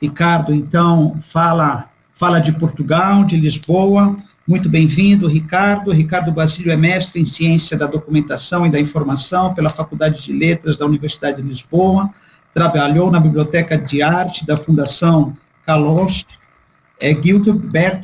Ricardo, então, fala, fala de Portugal, de Lisboa. Muito bem-vindo, Ricardo. Ricardo Basílio é mestre em Ciência da Documentação e da Informação pela Faculdade de Letras da Universidade de Lisboa. Trabalhou na Biblioteca de Arte da Fundação Carlos é, Gilbert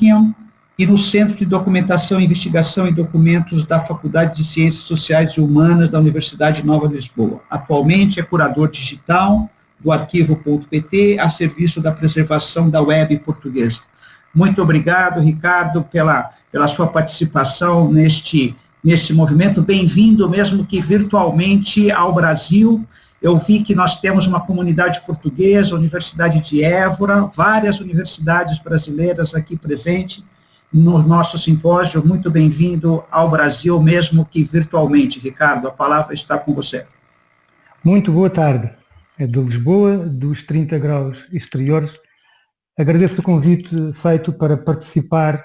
e no Centro de Documentação, Investigação e Documentos da Faculdade de Ciências Sociais e Humanas da Universidade Nova de Lisboa. Atualmente é curador digital do arquivo.pt a serviço da preservação da web portuguesa. Muito obrigado, Ricardo, pela, pela sua participação neste, neste movimento. Bem-vindo, mesmo que virtualmente, ao Brasil. Eu vi que nós temos uma comunidade portuguesa, Universidade de Évora, várias universidades brasileiras aqui presentes no nosso simpósio. Muito bem-vindo ao Brasil, mesmo que virtualmente. Ricardo, a palavra está com você. Muito boa tarde. É de Lisboa, dos 30 graus exteriores. Agradeço o convite feito para participar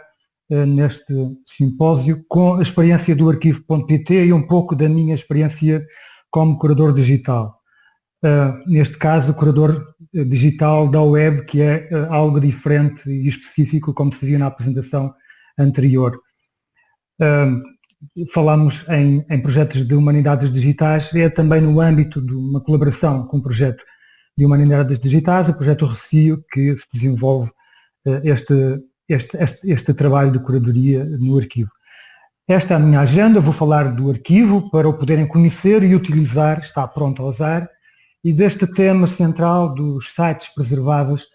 uh, neste simpósio com a experiência do arquivo.pt e um pouco da minha experiência como curador digital. Uh, neste caso, curador eh, digital da web, que é algo diferente e específico, como se via na apresentação anterior. Falamos em, em, projetos de humanidades digitais, é também no âmbito de uma colaboração com um projeto de Humanidades Digitais, o projeto Recio, que se desenvolve uh, este, este, este, este trabalho de curadoria no arquivo. Esta é a minha agenda, vou falar do arquivo para o poderem conhecer e utilizar, está pronto a usar, e deste tema central dos sites preservados,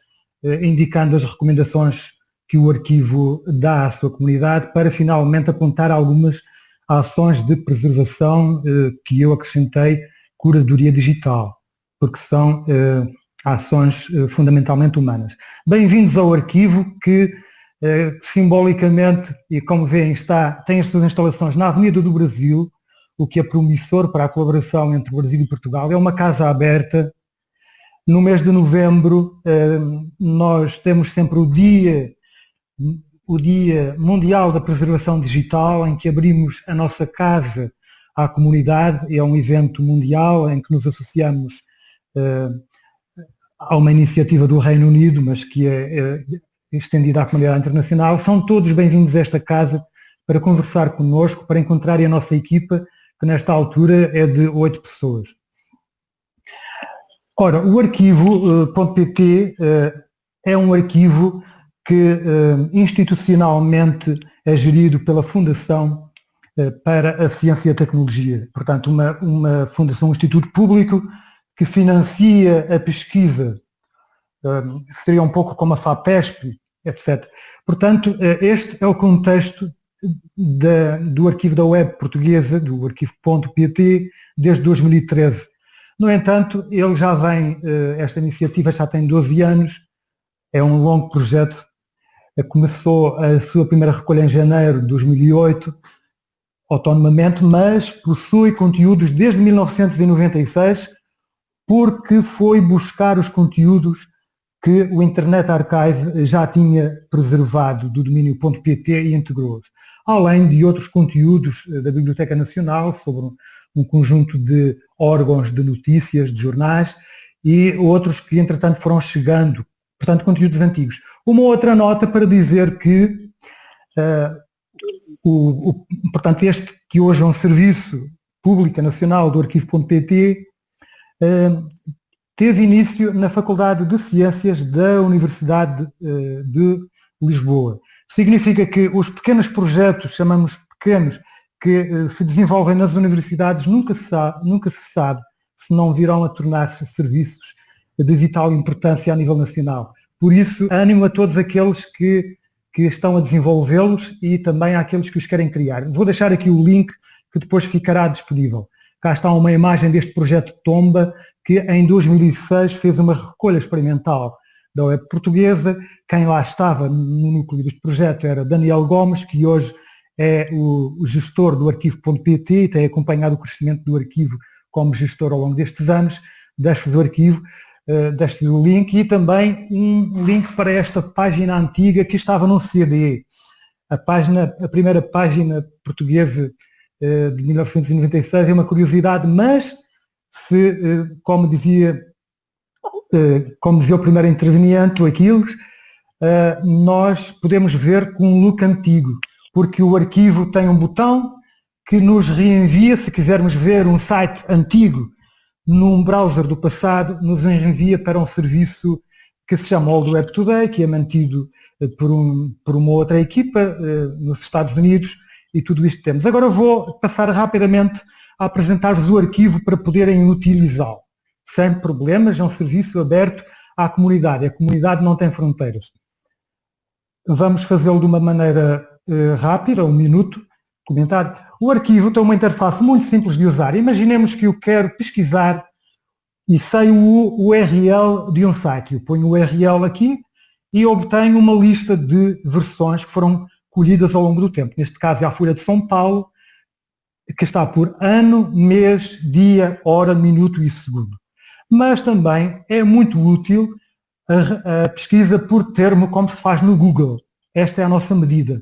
eh, indicando as recomendações que o arquivo dá à sua comunidade para finalmente apontar algumas ações de preservação eh, que eu acrescentei curadoria digital porque são eh, ações eh, fundamentalmente humanas. Bem-vindos ao arquivo que simbolicamente, e como veem, está, tem as suas instalações na Avenida do Brasil, o que é promissor para a colaboração entre o Brasil e Portugal. É uma casa aberta. No mês de novembro nós temos sempre o dia, o dia Mundial da Preservação Digital, em que abrimos a nossa casa à comunidade. É um evento mundial em que nos associamos há uma iniciativa do Reino Unido, mas que é, é estendida à comunidade internacional. São todos bem-vindos a esta casa para conversar connosco, para encontrarem a nossa equipa, que nesta altura é de oito pessoas. Ora, o arquivo.pt uh, uh, é um arquivo que uh, institucionalmente é gerido pela Fundação para a Ciência e a Tecnologia. Portanto, uma, uma fundação, um instituto público que financia a pesquisa, hum, seria um pouco como a FAPESP, etc. Portanto, eh, este é o contexto da, do arquivo da web portuguesa, do arquivo.pt, desde 2013. No entanto, ele já vem, eh, esta iniciativa já tem 12 anos, é um longo projeto, eh, começou a sua primeira recolha em janeiro de 2008, autonomamente, mas possui conteúdos desde 1996 porque foi buscar os conteúdos que o Internet Archive já tinha preservado do domínio .pt e integrou-os, além de outros conteúdos eh, da Biblioteca Nacional sobre um conjunto de órgãos de notícias, de jornais e outros que entretanto foram chegando, portanto conteúdos antigos. Uma outra nota para dizer que uh, o, o, portanto este que hoje é um serviço público nacional do arquivo.pt teve início na Faculdade de Ciências da Universidade eh, de Lisboa. Significa que os pequenos projetos, chamamos pequenos, que se desenvolvem nas universidades, nunca se sabe, nunca se sabe se não virão a tornar-se serviços de vital importância a nível nacional. Por isso, ânimo a todos aqueles que, que estão a desenvolvê-los e também àqueles que os querem criar. Vou deixar aqui o link que depois ficará disponível. Cá está uma imagem deste projeto Tomba, que em 2006 fez uma recolha experimental da web portuguesa. Quem lá estava no núcleo deste projeto era Daniel Gomes, que hoje é o, gestor do arquivo.pt e tem acompanhado o crescimento do arquivo como gestor ao longo destes anos. Deixo-vos o arquivo, deixo-vos o link e também um link para esta página antiga que estava num CD. A, página, a primeira página portuguesa eh, de 1996 é uma curiosidade, mas se, eh, como dizia como dizia o primeiro interveniente, o Aquiles, nós podemos ver com um look antigo, porque o arquivo tem um botão que nos reenvia, se quisermos ver um site antigo num browser do passado, nos envia para um serviço que se chama Old Web Today, que é mantido eh, por, um, por uma outra equipa eh, nos Estados Unidos e tudo isto temos. Agora vou passar rapidamente a apresentar-vos o arquivo para poderem utilizá-lo. Sem problemas, é um serviço aberto à comunidade. A comunidade não tem fronteiras. Vamos fazê-lo de uma maneira eh, rápida, um minuto, comentar. O arquivo tem uma interface muito simples de usar. Imaginemos que eu quero pesquisar e sei o URL de um site. Eu ponho o URL aqui e obtenho uma lista de versões que foram colhidas ao longo do tempo. Neste caso é a Folha de São Paulo, que está por ano, mês, dia, hora, minuto e segundo. Mas também é muito útil a, a pesquisa por termo, como se faz no Google. Esta é a nossa medida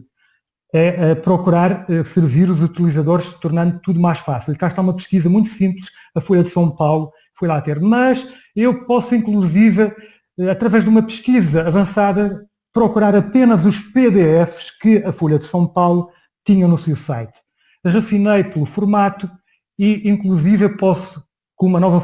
é, procurar eh, servir os utilizadores, tornando tudo mais fácil. Cá está uma pesquisa muito simples, a Folha de São Paulo foi lá ter, mas eu posso inclusive, eh, através de uma pesquisa avançada, procurar apenas os PDFs que a Folha de São Paulo tinha no seu site. Refinei pelo formato e inclusive posso, com uma nova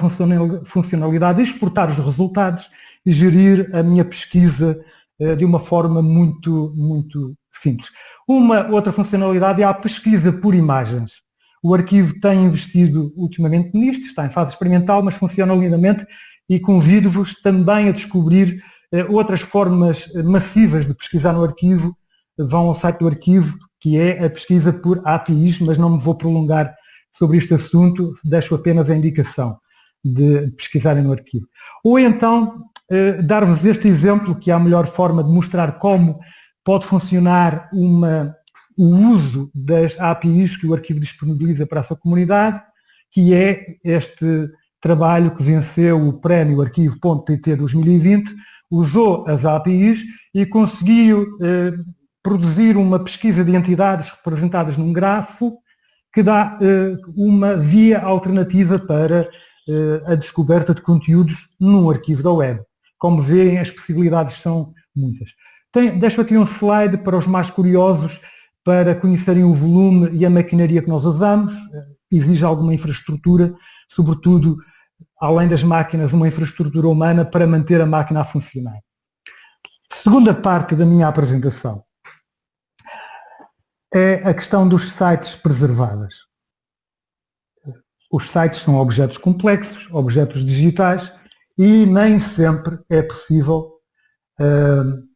funcionalidade, exportar os resultados e gerir a minha pesquisa de uma forma muito, muito simples. Uma outra funcionalidade é a pesquisa por imagens. O arquivo tem investido ultimamente nisto, está em fase experimental, mas funciona lindamente e convido-vos também a descobrir eh, outras formas massivas de pesquisar no arquivo. Vão ao site do arquivo, que é a pesquisa por APIs, mas não me vou prolongar sobre este assunto, deixo apenas a indicação de pesquisarem no arquivo. Ou então, eh, dar-vos este exemplo, que é a melhor forma de mostrar como pode funcionar uma, o uso das APIs que o arquivo disponibiliza para a sua comunidade, que é este trabalho que venceu o prémio arquivo.pt 2020, usou as APIs e conseguiu eh, produzir uma pesquisa de entidades representadas num grafo que dá eh, uma via alternativa para eh, a descoberta de conteúdos num arquivo da web. Como veem, as possibilidades são muitas. Tem, deixo aqui um slide para os mais curiosos, para conhecerem o volume e a maquinaria que nós usamos. Exige alguma infraestrutura, sobretudo, além das máquinas, uma infraestrutura humana para manter a máquina a funcionar. Segunda parte da minha apresentação é a questão dos sites preservados. Os sites são objetos complexos, objetos digitais, e nem sempre é possível uh,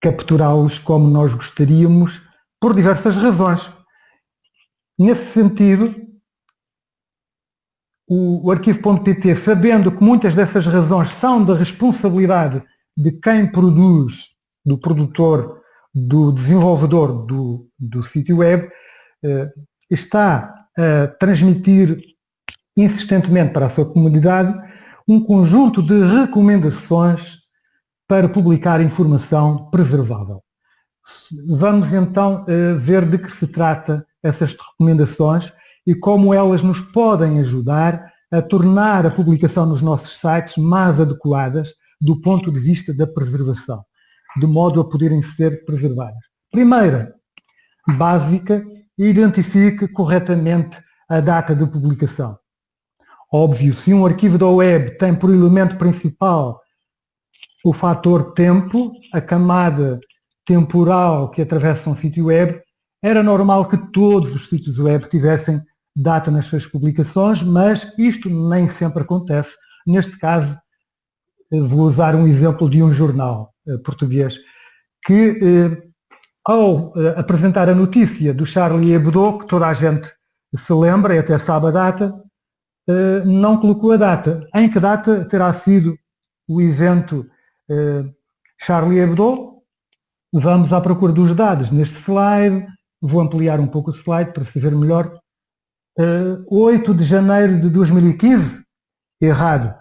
capturá-los como nós gostaríamos, por diversas razões. Nesse sentido, o, arquivo.pt, sabendo que muitas dessas razões são da responsabilidade de quem produz, do produtor, do desenvolvedor do, do sítio web, eh, está a transmitir insistentemente para a sua comunidade um conjunto de recomendações para publicar informação preservável. Vamos então eh, ver de que se trata essas recomendações e como elas nos podem ajudar a tornar a publicação nos nossos sites mais adequadas do ponto de vista da preservação, de modo a poderem ser preservadas. Primeira, básica, identifique corretamente a data de publicação. Óbvio, se um arquivo da web tem por elemento principal o fator tempo, a camada temporal que atravessa um sítio web, era normal que todos os sítios web tivessem data nas suas publicações, mas isto nem sempre acontece. Neste caso, eh, vou usar um exemplo de um jornal eh, português, que eh, ao apresentar a notícia do Charlie Hebdo, que toda a gente se lembra e até sabe a data, não colocou a data. Em que data terá sido o evento eh, Charlie Hebdo, vamos à procura dos dados neste slide, vou ampliar um pouco o slide para se ver melhor. 8 eh, de janeiro de 2015, errado.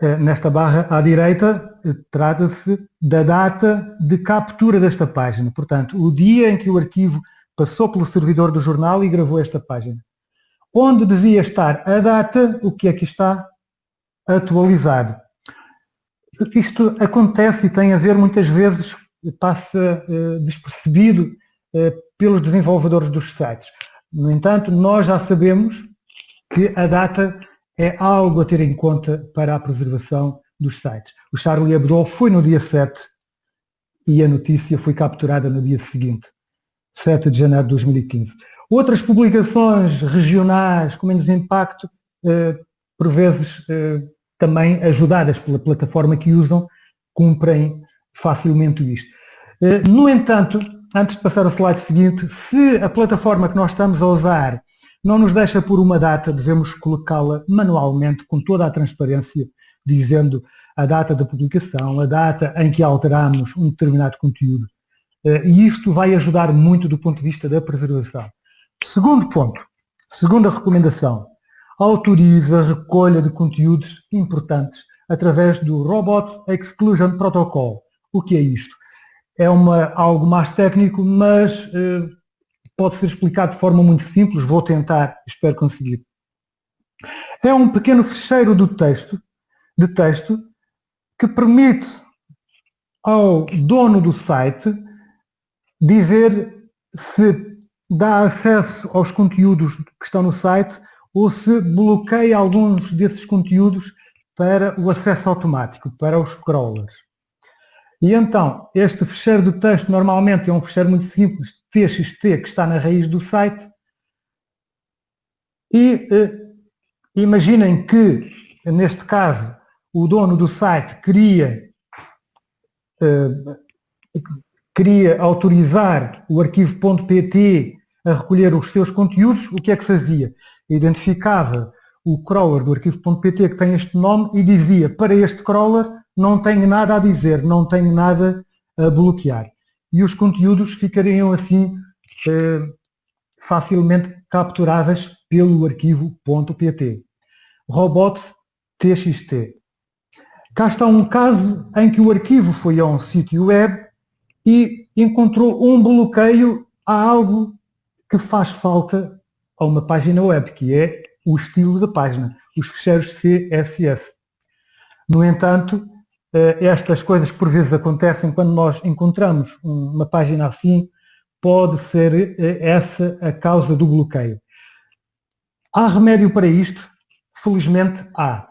Eh, nesta barra à direita, trata-se da data de captura desta página. Portanto, o dia em que o arquivo passou pelo servidor do jornal e gravou esta página. Onde devia estar a data, o que aqui está atualizado. isto acontece e tem a ver muitas vezes, passa uh, despercebido uh, pelos desenvolvedores dos sites. No entanto, nós já sabemos que a data é algo a ter em conta para a preservação dos sites. O Charlie Hebdo foi no dia 7 e a notícia foi capturada no dia seguinte, 7 de janeiro de 2015. Outras publicações regionais com menos impacto, eh, por vezes eh, também ajudadas pela plataforma que usam, cumprem facilmente isto. Eh, no entanto, antes de passar ao slide seguinte, se a plataforma que nós estamos a usar não nos deixa por uma data, devemos colocá-la manualmente, com toda a transparência, dizendo a data da publicação, a data em que alteramos um determinado conteúdo. E isto vai ajudar muito do ponto de vista da preservação. Segundo ponto, segunda recomendação, autoriza a recolha de conteúdos importantes através do Robot Exclusion Protocol. O que é isto? É uma, algo mais técnico, mas eh, pode ser explicado de forma muito simples, vou tentar, espero conseguir. É um pequeno fecheiro do texto, de texto que permite ao dono do site dizer se dá acesso aos conteúdos que estão no site ou se bloqueia alguns desses conteúdos para o acesso automático, para os crawlers. E então, este fecheiro do texto normalmente é um fecheiro muito simples, txt, que está na raiz do site. E eh, imaginem que, neste caso, o dono do site queria, eh, queria autorizar o arquivo .pt a recolher os seus conteúdos, o que é que fazia? Identificava o crawler do arquivo.pt que tem este nome e dizia para este crawler não tenho nada a dizer, não tenho nada a bloquear. E os conteúdos ficariam assim eh, facilmente capturáveis pelo arquivo .pt. Robot TXT. Cá está um caso em que o arquivo foi a um sítio web e encontrou um bloqueio a algo que faz falta a uma página web, que é o estilo da página, os ficheiros CSS. No entanto, eh, estas coisas por vezes acontecem quando nós encontramos uma página assim, pode ser eh, essa a causa do bloqueio. Há remédio para isto? Felizmente há.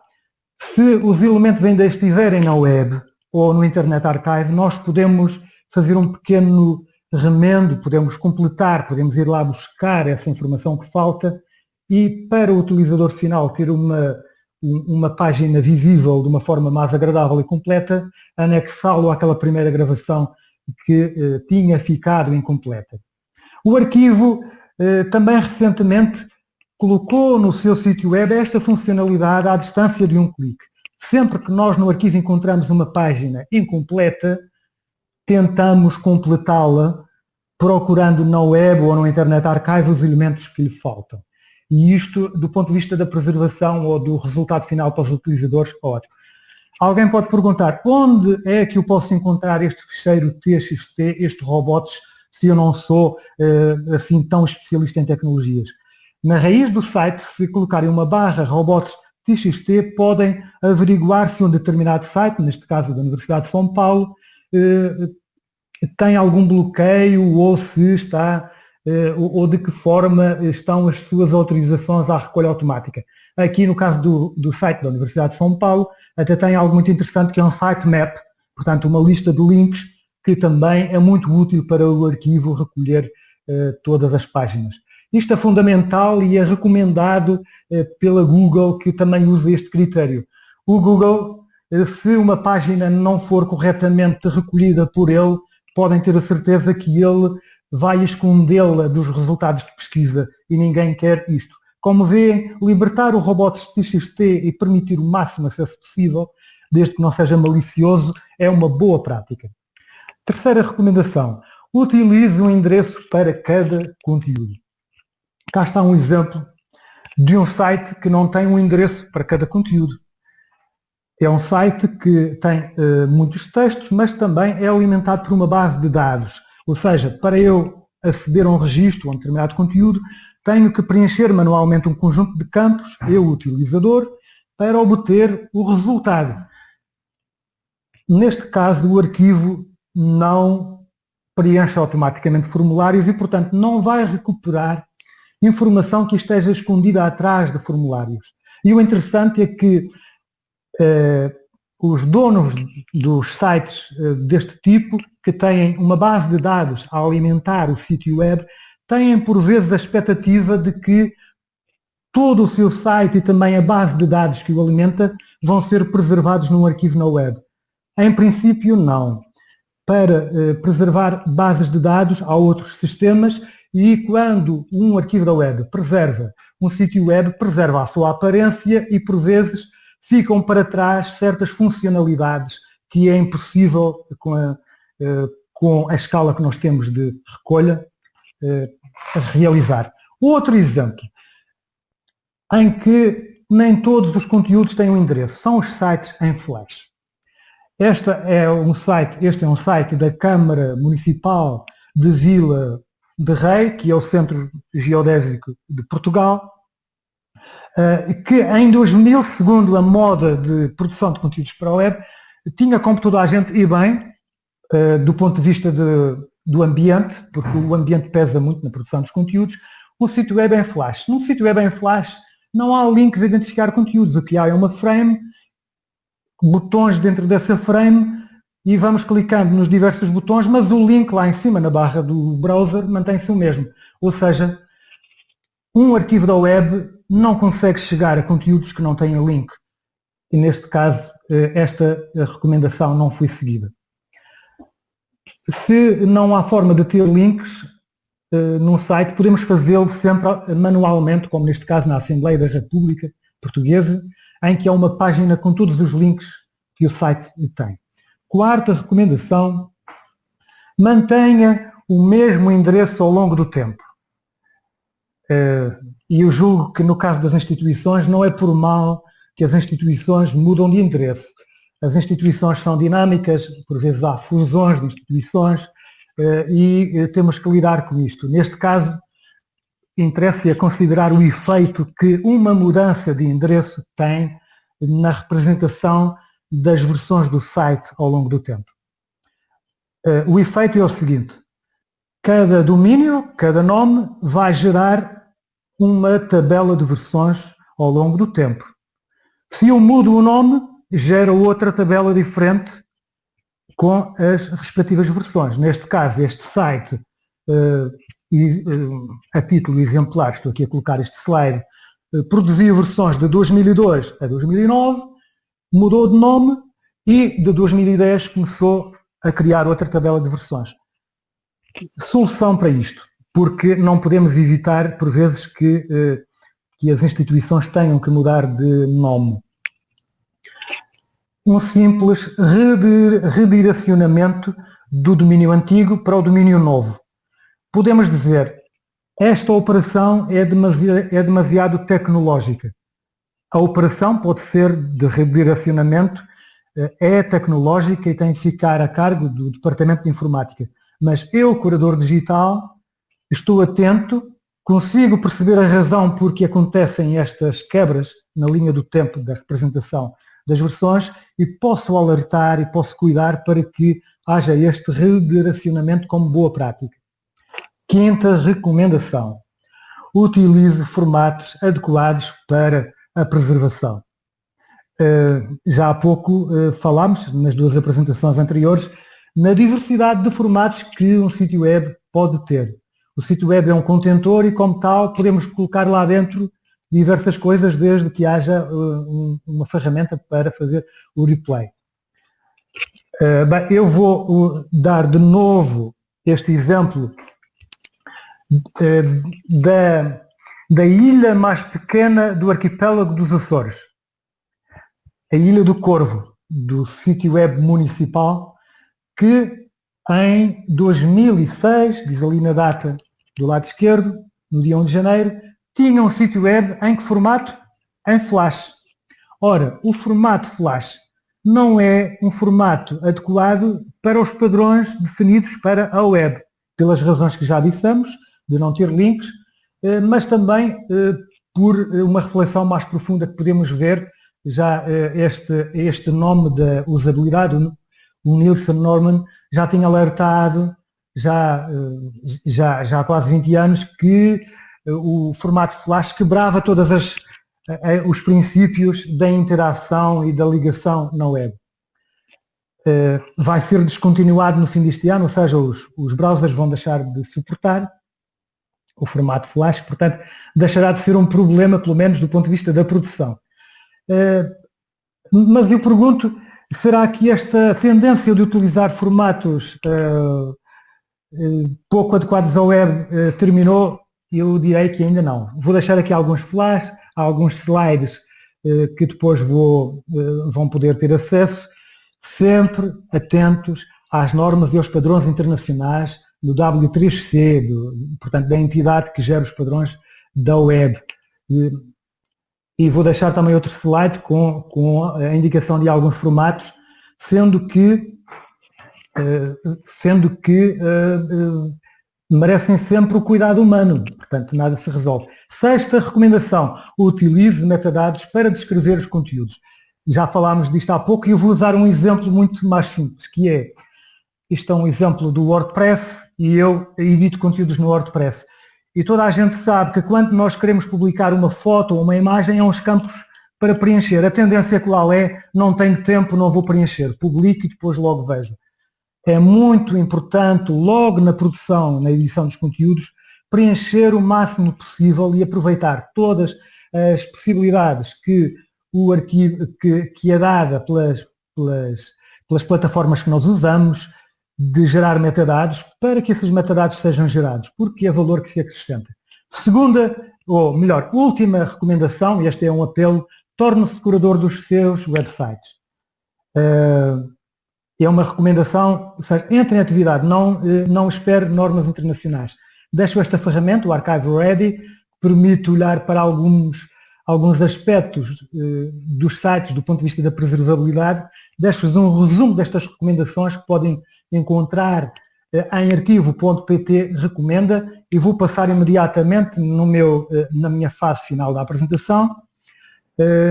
Se os elementos ainda estiverem na web ou no Internet Archive, nós podemos fazer um pequeno remendo, podemos completar, podemos ir lá buscar essa informação que falta e para o utilizador final ter uma, uma página visível de uma forma mais agradável e completa, anexá-lo àquela primeira gravação que eh, tinha ficado incompleta. O arquivo eh, também recentemente colocou no seu sítio web esta funcionalidade à distância de um clique. Sempre que nós no arquivo encontramos uma página incompleta, tentamos completá-la procurando na web ou no Internet Archive os elementos que lhe faltam. E isto, do ponto de vista da preservação ou do resultado final para os utilizadores, ótimo. Alguém pode perguntar, onde é que eu posso encontrar este ficheiro TXT, este robots, se eu não sou uh, assim tão especialista em tecnologias? Na raiz do site, se colocarem uma barra robots TXT, podem averiguar se um determinado site, neste caso da Universidade de São Paulo, eh, tem algum bloqueio ou se está eh, ou de que forma estão as suas autorizações à recolha automática. Aqui no caso do, do site da Universidade de São Paulo, até tem algo muito interessante que é um sitemap, portanto uma lista de links que também é muito útil para o arquivo recolher eh, todas as páginas. Isto é fundamental e é recomendado pela Google que também usa este critério. O Google eh, se uma página não for corretamente recolhida por ele, podem ter a certeza que ele vai escondê-la dos resultados de pesquisa e ninguém quer isto. Como vêem, libertar o robot TXT e permitir o máximo acesso possível, desde que não seja malicioso, é uma boa prática. Terceira recomendação, utilize um endereço para cada conteúdo. Cá está um exemplo de um site que não tem um endereço para cada conteúdo. É um site que tem uh, muitos textos, mas também é alimentado por uma base de dados. Ou seja, para eu aceder a um registro, a um determinado conteúdo, tenho que preencher manualmente um conjunto de campos, eu, utilizador, para obter o resultado. Neste caso, o arquivo não preenche automaticamente formulários e, portanto, não vai recuperar informação que esteja escondida atrás de formulários. E o interessante é que os donos dos sites eh, deste tipo, que têm uma base de dados a alimentar o sítio web, têm por vezes a expectativa de que todo o seu site e também a base de dados que o alimenta vão ser preservados num arquivo na web. Em princípio, não. Para eh, preservar bases de dados, há outros sistemas e quando um arquivo da web preserva um sítio web, preserva a sua aparência e, por vezes, ficam para trás certas funcionalidades que é impossível, com a, eh, com a escala que nós temos de recolha, eh, realizar. Outro exemplo, em que nem todos os conteúdos têm um endereço, são os sites em flash. Esta é um site, este é um site da Câmara Municipal de Vila de Rei, que é o Centro Geodésico de Portugal, que em 2000, segundo a moda de produção de conteúdos para a web, tinha como toda a gente e bem, eh, do ponto de vista de, do ambiente, porque o ambiente pesa muito na produção dos conteúdos, um sítio web em flash. Num sítio web em flash não há links a identificar conteúdos, o que há é uma frame, botões dentro dessa frame e vamos clicando nos diversos botões, mas o link lá em cima na barra do browser mantém-se o mesmo. Ou seja, um arquivo da web não consegue chegar a conteúdos que não tenham link. E neste caso, eh, esta recomendação não foi seguida. Se não há forma de ter links uh, num site, podemos fazê-lo sempre manualmente, como neste caso na Assembleia da República Portuguesa, em que há uma página com todos os links que o site tem. Quarta recomendação, mantenha o mesmo endereço ao longo do tempo. E eu julgo que no caso das instituições não é por mal que as instituições mudam de endereço. As instituições são dinâmicas, por vezes há fusões de instituições eh, e eh, temos que lidar com isto. Neste caso, interessa-se a considerar o efeito que uma mudança de endereço tem na representação das versões do site ao longo do tempo. Eh, o efeito é o seguinte, cada domínio, cada nome vai gerar uma tabela de versões ao longo do tempo. Se eu mudo o nome, gera outra tabela diferente com as respectivas versões. Neste caso, este site, eh, eh, a título exemplar, estou aqui a colocar este slide, produziu versões de 2002 a 2009, mudou de nome e de 2010 começou a criar outra tabela de versões. Solução para isto, porque não podemos evitar, por vezes, que, eh, que as instituições tenham que mudar de nome. Um simples redirecionamento do domínio antigo para o domínio novo. Podemos dizer, esta operação é demasiado, é demasiado tecnológica. A operação pode ser de redirecionamento, eh, é tecnológica e tem de ficar a cargo do Departamento de Informática. Mas eu, curador digital, estou atento, consigo perceber a razão por que acontecem estas quebras na linha do tempo da representação das versões e posso alertar e posso cuidar para que haja este redirecionamento como boa prática. Quinta recomendação. Utilize formatos adequados para a preservação. Uh, já há pouco uh, falámos, nas duas apresentações anteriores, na diversidade de formatos que um sítio web pode ter. O sítio web é um contentor e, como tal, podemos colocar lá dentro diversas coisas, desde que haja um, uma ferramenta para fazer o replay. bem, eu vou dar de novo este exemplo da da ilha mais pequena do arquipélago dos Açores, a Ilha do Corvo, do sítio web municipal, que em 2006, diz ali na data do lado esquerdo, no dia 1 de janeiro, tinha um sítio web em que formato? Em Flash. Ora, o formato Flash não é um formato adequado para os padrões definidos para a web, pelas razões que já dissemos, de não ter links, eh, mas também eh, por eh, uma reflexão mais profunda que podemos ver já este, este nome da usabilidade, o Nielsen Norman já tinha alertado, já, já, já há quase 20 anos, que o formato flash quebrava todas as os princípios da interação e da ligação na web. Vai ser descontinuado no fim deste ano, ou seja, os, os browsers vão deixar de suportar o formato flash, portanto, deixará de ser um problema, pelo menos do ponto de vista da produção. Mas eu pergunto, será que esta tendência de utilizar formatos pouco adequados à web terminou? Eu direi que ainda não. Vou deixar aqui alguns flash, alguns slides eh, que depois vou, eh, vão poder ter acesso, sempre atentos às normas e aos padrões internacionais do W3C, do, portanto, da entidade que gera os padrões da web. E, e vou deixar também outro slide com, com a indicação de alguns formatos, sendo que, eh, sendo que merecem sempre o cuidado humano, portanto nada se resolve. Sexta recomendação, utilize metadados para descrever os conteúdos. Já falámos disto há pouco e eu vou usar um exemplo muito mais simples, que é, isto é um exemplo do WordPress e eu edito conteúdos no WordPress. E toda a gente sabe que quando nós queremos publicar uma foto ou uma imagem, há uns campos para preencher. A tendência qual é, não tenho tempo, não vou preencher. Publico e depois logo vejo é muito importante, logo na produção, na edição dos conteúdos, preencher o máximo possível e aproveitar todas as possibilidades que o arquivo, que, que é dada pelas, pelas, pelas plataformas que nós usamos, de gerar metadados, para que esses metadados sejam gerados, porque é valor que se acrescenta. Segunda, ou melhor, última recomendação, e este é um apelo, torne-se curador dos seus websites. Uh, é uma recomendação, seja, entre em atividade, não, eh, não espere normas internacionais. Deixo esta ferramenta, o Archive Ready, que permite olhar para alguns, alguns aspectos eh, dos sites do ponto de vista da preservabilidade. Deixo-vos um resumo destas recomendações que podem encontrar eh, em arquivo.pt recomenda e vou passar imediatamente no meu, na minha fase final da apresentação,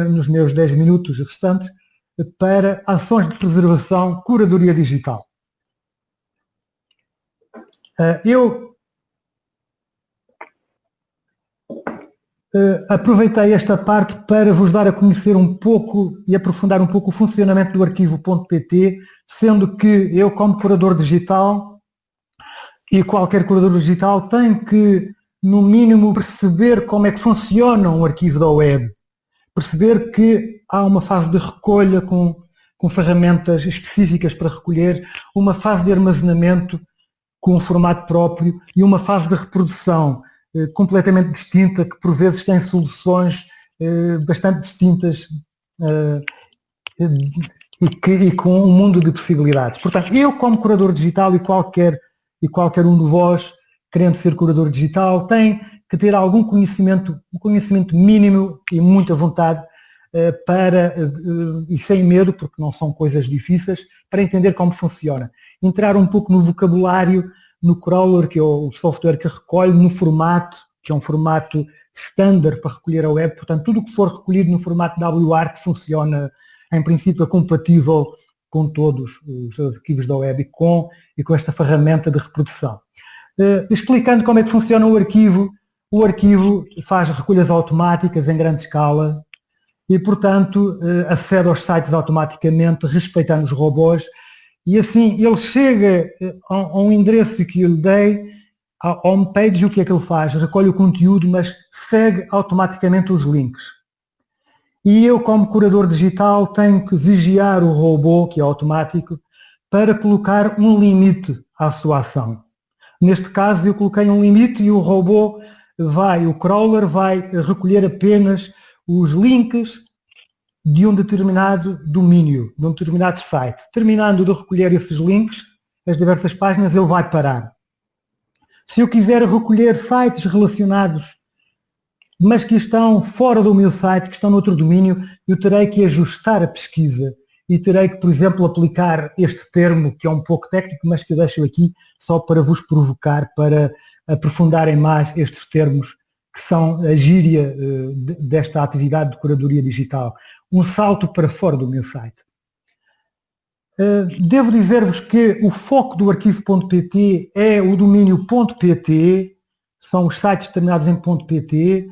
nos meus 10 minutos restantes, para ações de preservação, curadoria digital. Eh, eu eh, aproveitei esta parte para vos dar a conhecer um pouco e aprofundar um pouco o funcionamento do arquivo.pt, sendo que eu, como curador digital, e qualquer curador digital tem que, no mínimo, perceber como é que funciona um arquivo da web perceber que há uma fase de recolha com, com ferramentas específicas para recolher, uma fase de armazenamento com um formato próprio e uma fase de reprodução eh, completamente distinta, que por vezes tem soluções eh, bastante distintas eh, e, que, e, com um mundo de possibilidades. Portanto, eu como curador digital e qualquer, e qualquer um de vós, querendo ser curador digital, tem que ter algum conhecimento, um conhecimento mínimo e muita vontade eh, para, eh, e sem medo, porque não são coisas difíceis, para entender como funciona. Entrar um pouco no vocabulário, no crawler, que é o software que recolhe, no formato, que é um formato standard para recolher a web, portanto tudo o que for recolhido no formato WARC funciona, em princípio, é compatível com todos os arquivos da web e com, e com esta ferramenta de reprodução. Explicando como é que funciona o arquivo, o arquivo faz recolhas automáticas em grande escala e, portanto, eh, acede aos sites automaticamente, respeitando os robôs, e assim ele chega eh, a um endereço que eu lhe dei, a homepage, o que é que ele faz? Recolhe o conteúdo, mas segue automaticamente os links. E eu, como curador digital, tenho que vigiar o robô, que é automático, para colocar um limite à sua ação. Neste caso, eu coloquei um limite e o robô vai, o crawler vai recolher apenas os links de um determinado domínio, de um determinado site. Terminando de recolher esses links, as diversas páginas, ele vai parar. Se eu quiser recolher sites relacionados, mas que estão fora do meu site, que estão noutro domínio, eu terei que ajustar a pesquisa e terei que, por exemplo, aplicar este termo, que é um pouco técnico, mas que eu deixo aqui só para vos provocar, para aprofundarem mais estes termos que são a gíria eh, desta atividade de curadoria digital. Um salto para fora do meu site. Devo dizer-vos que o foco do arquivo.pt é o domínio .pt, são os sites terminados em .pt,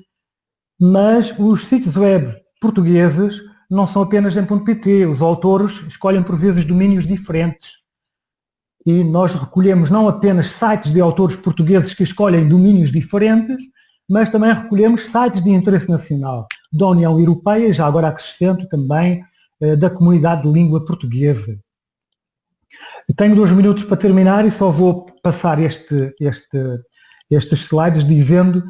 mas os sítios web portugueses não são apenas em .pt, os autores escolhem por vezes domínios diferentes. E nós recolhemos não apenas sites de autores portugueses que escolhem domínios diferentes, mas também recolhemos sites de interesse nacional, da União Europeia, já agora acrescento também eh, da comunidade de língua portuguesa. Tenho dois minutos para terminar e só vou passar este, este, estes slides dizendo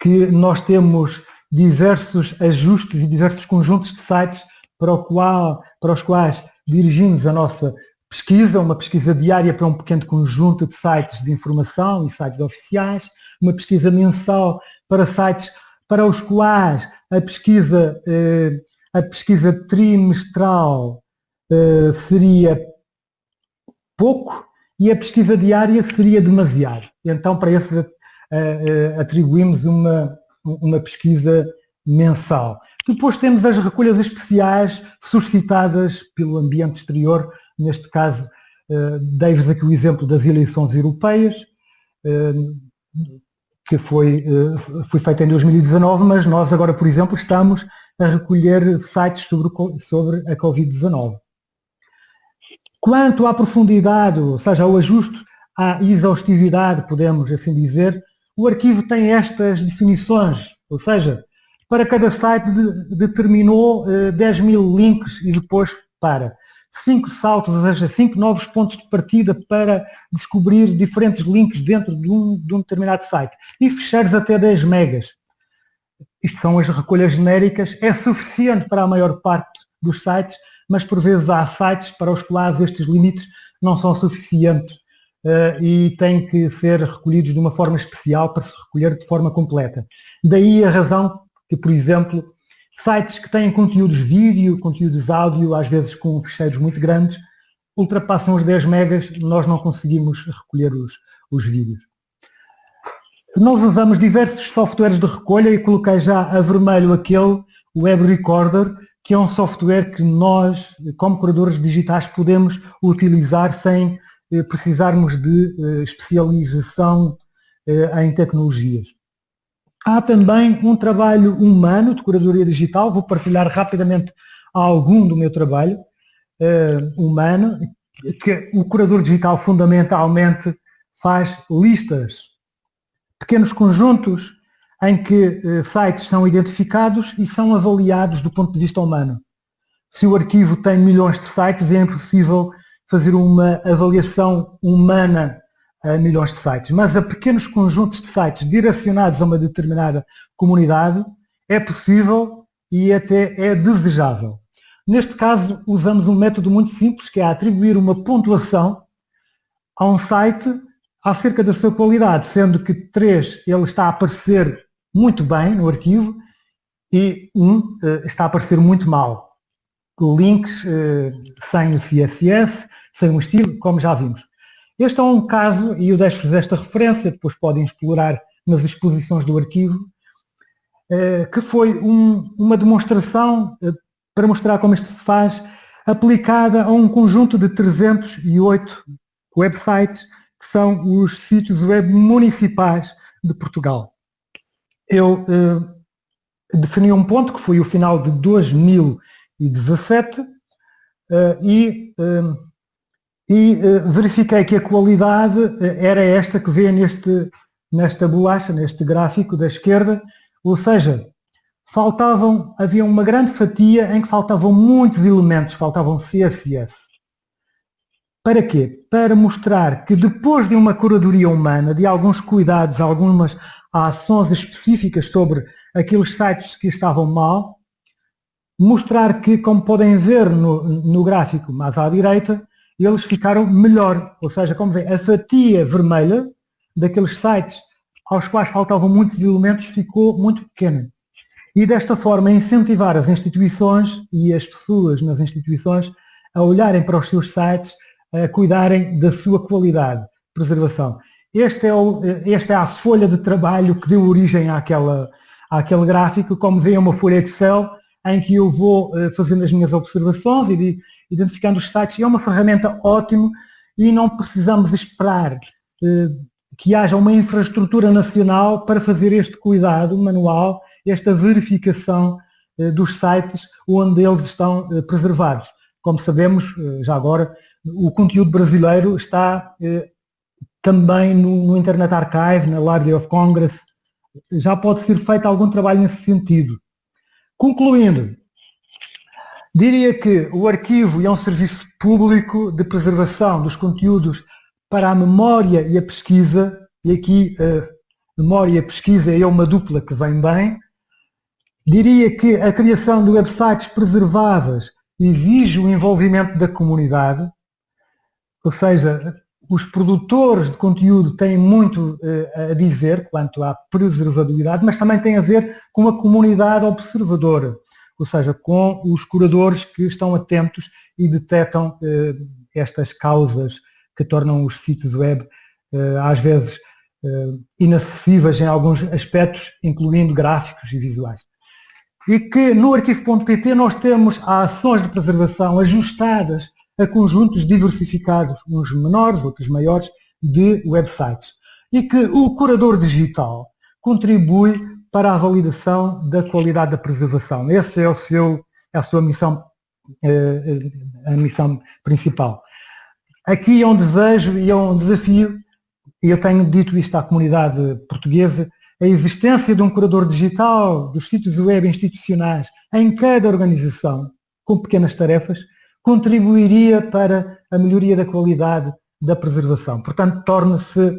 que nós temos diversos ajustes e diversos conjuntos de sites para, qual, para os quais dirigimos a nossa pesquisa, uma pesquisa diária para um pequeno conjunto de sites de informação e sites oficiais, uma pesquisa mensal para sites para os quais a pesquisa, eh, a pesquisa trimestral eh, seria pouco e a pesquisa diária seria demasiado. Então, para esses eh, atribuímos uma, uma pesquisa mensal. Depois temos as recolhas especiais suscitadas pelo ambiente exterior, neste caso, uh, dei-vos aqui o exemplo das eleições europeias, que foi, uh, foi feita em 2019, mas nós agora, por exemplo, estamos a recolher sites sobre, sobre a Covid-19. Quanto à profundidade, ou seja, ao ajuste, à exaustividade, podemos assim dizer, o arquivo tem estas definições, ou seja, para cada site de, determinou uh, 10 mil links e depois para cinco saltos, ou seja, cinco novos pontos de partida para descobrir diferentes links dentro de um, de um determinado site e fecheiros até 10 megas. Isto são as recolhas genéricas, é suficiente para a maior parte dos sites, mas por vezes há sites para os quais estes limites não são suficientes uh, e têm que ser recolhidos de uma forma especial para se recolher de forma completa. Daí a razão que, por exemplo, sites que têm conteúdos vídeo, conteúdos áudio, às vezes com ficheiros muito grandes, ultrapassam os 10 megas, nós não conseguimos recolher os, os vídeos. Nós usamos diversos softwares de recolha e coloquei já a vermelho aquele, o Web Recorder, que é um software que nós, como curadores digitais, podemos utilizar sem eh, precisarmos de eh, especialização eh, em tecnologias. Há também um trabalho humano de curadoria digital, vou partilhar rapidamente algum do meu trabalho humano, que o curador digital fundamentalmente faz listas, pequenos conjuntos em que sites são identificados e são avaliados do ponto de vista humano. Se o arquivo tem milhões de sites, é impossível fazer uma avaliação humana a milhões de sites, mas a pequenos conjuntos de sites direcionados a uma determinada comunidade é possível e até é desejável. Neste caso, usamos um método muito simples, que é atribuir uma pontuação a um site acerca da sua qualidade, sendo que 3 ele está a aparecer muito bem no arquivo e 1 um, eh, está a aparecer muito mal. Links eh, sem o CSS, sem um estilo, como já vimos. Este é um caso, e eu deixo-vos esta referência, depois podem explorar nas exposições do arquivo, eh, que foi um, uma demonstração eh, para mostrar como isto se faz, aplicada a um conjunto de 308 websites, que são os sítios web municipais de Portugal. Eu eh, defini um ponto, que foi o final de 2017, e e uh, verifiquei que a qualidade uh, era esta que vê neste, nesta bolacha, neste gráfico da esquerda, ou seja, faltavam, havia uma grande fatia em que faltavam muitos elementos, faltavam CSS. Para quê? Para mostrar que depois de uma curadoria humana, de alguns cuidados, algumas ações específicas sobre aqueles sites que estavam mal, mostrar que, como podem ver no, no gráfico mais à direita, eles ficaram melhor. Ou seja, como vê, a fatia vermelha daqueles sites aos quais faltavam muitos elementos ficou muito pequena. E desta forma incentivar as instituições e as pessoas nas instituições a olharem para os seus sites, a cuidarem da sua qualidade, preservação. Este é o, esta é a folha de trabalho que deu origem àquela, àquele gráfico, como vê é uma folha Excel, em que eu vou uh, fazendo as minhas observações e, identificando os sites, é uma ferramenta ótima e não precisamos esperar eh, que haja uma infraestrutura nacional para fazer este cuidado manual, esta verificação eh, dos sites onde eles estão eh, preservados. Como sabemos, já agora, o conteúdo brasileiro está também no Internet Archive, na Library of Congress, já pode ser feito algum trabalho nesse sentido. Concluindo, diria que o arquivo é um serviço público de preservação dos conteúdos para a memória e a pesquisa, e aqui a memória e a pesquisa é uma dupla que vem bem. Diria que a criação de websites preserváveis exige o envolvimento da comunidade, ou seja, os produtores de conteúdo têm muito uh, a dizer quanto à preservabilidade, mas também tem a ver com a comunidade observadora, ou seja, com os curadores que estão atentos e detectam uh, estas causas que tornam os sítios web uh, às vezes inacessíveis em alguns aspectos, incluindo gráficos e visuais. E que no arquivo.pt nós temos ações de preservação ajustadas a conjuntos diversificados, uns menores, outros maiores, de websites. E que o curador digital contribui para a validação da qualidade da preservação. Essa é, o seu, é a sua missão, eh, a missão principal. Aqui é um desejo e é um desafio, e eu tenho dito isto à comunidade portuguesa, a existência de um curador digital dos sítios web institucionais em cada organização, com pequenas tarefas, contribuiria para a melhoria da qualidade da preservação. Portanto, torna-se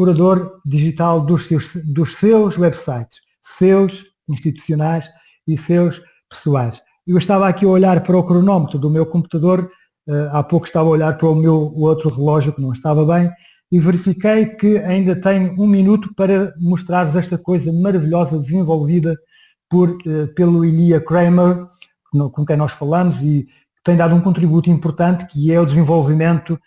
curador digital dos seus, dos seus websites, seus institucionais e seus pessoais. Eu estava aqui a olhar para o cronómetro do meu computador, eh, há pouco estava a olhar para o meu outro relógio que não estava bem, e verifiquei que ainda tenho um minuto para mostrar-vos esta coisa maravilhosa desenvolvida por, eh, pelo Ilia Kramer, com quem nós falamos e tem dado um contributo importante que é o desenvolvimento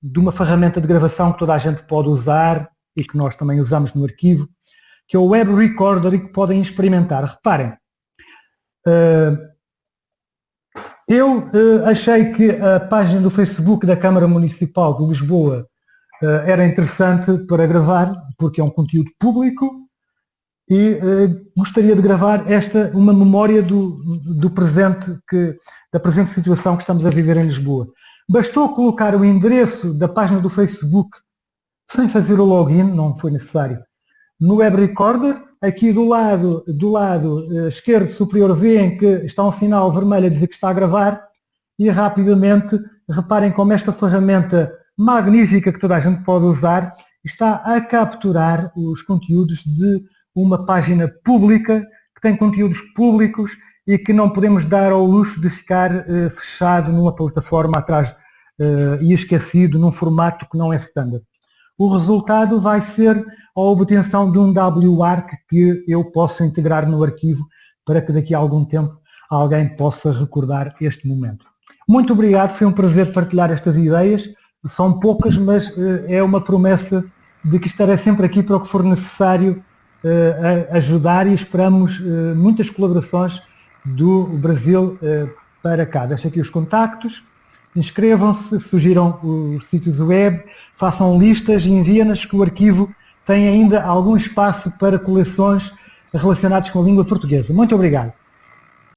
de uma ferramenta de gravação que toda a gente pode usar e que nós também usamos no arquivo, que é o Web Recorder e que podem experimentar. Reparem, eh, eu eh, achei que a página do Facebook da Câmara Municipal de Lisboa eh, era interessante para gravar, porque é um conteúdo público e gostaria de gravar esta, uma memória do, do presente, que, da presente situação que estamos a viver em Lisboa. Bastou colocar o endereço da página do Facebook, sem fazer o login, não foi necessário, no Web Recorder, aqui do lado, do lado eh, esquerdo superior veem que está um sinal vermelho a dizer que está a gravar e rapidamente reparem como esta ferramenta magnífica que toda a gente pode usar está a capturar os conteúdos de uma página pública, que tem conteúdos públicos e que não podemos dar ao luxo de ficar uh, fechado numa plataforma atrás uh, e esquecido num formato que não é standard. O resultado vai ser a obtenção de um WARC que eu posso integrar no arquivo para que daqui a algum tempo alguém possa recordar este momento. Muito obrigado, foi um prazer partilhar estas ideias. São poucas, mas uh, é uma promessa de que estarei sempre aqui para o que for necessário uh, ajudar e esperamos uh, muitas colaborações do Brasil para cá. Deixo aqui os contactos, inscrevam-se, sugiram os sítios web, façam listas e enviem-nas que o arquivo tem ainda algum espaço para coleções relacionadas com a língua portuguesa. Muito obrigado.